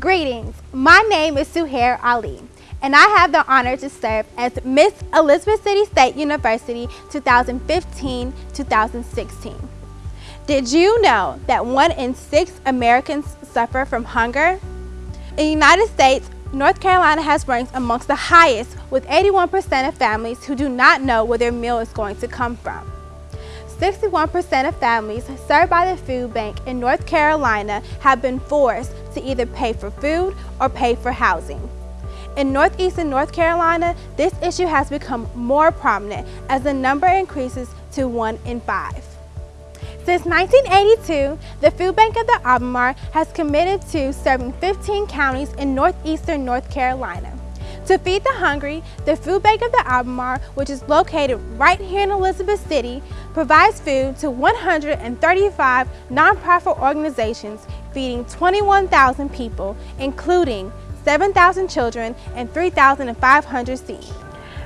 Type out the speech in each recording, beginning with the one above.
Greetings, my name is Suhair Ali and I have the honor to serve as Miss Elizabeth City State University 2015-2016. Did you know that one in six Americans suffer from hunger? In the United States, North Carolina has ranked amongst the highest with 81% of families who do not know where their meal is going to come from. 61% of families served by the food bank in North Carolina have been forced to either pay for food or pay for housing. In Northeastern North Carolina, this issue has become more prominent as the number increases to one in five. Since 1982, the Food Bank of the Albemarle has committed to serving 15 counties in northeastern North Carolina. To feed the hungry, the Food Bank of the Albemarle, which is located right here in Elizabeth City, provides food to 135 nonprofit organizations feeding 21,000 people, including 7,000 children and 3,500 seeds.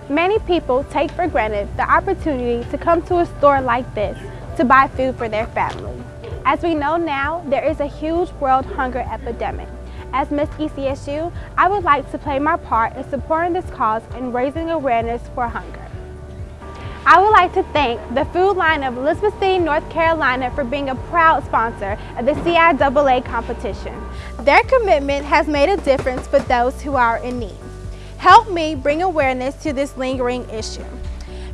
Many people take for granted the opportunity to come to a store like this to buy food for their family. As we know now, there is a huge world hunger epidemic. As Miss ECSU, I would like to play my part in supporting this cause and raising awareness for hunger. I would like to thank the Food Lion of Elizabeth City, North Carolina for being a proud sponsor of the CIAA competition. Their commitment has made a difference for those who are in need. Help me bring awareness to this lingering issue.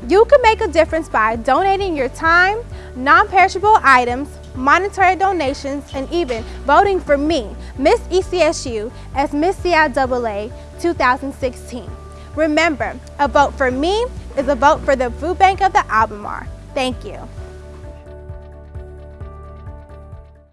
You can make a difference by donating your time, non-perishable items, monetary donations, and even voting for me, Miss ECSU, as Miss CIAA 2016. Remember, a vote for me is a vote for the Food Bank of the Albemarle. Thank you.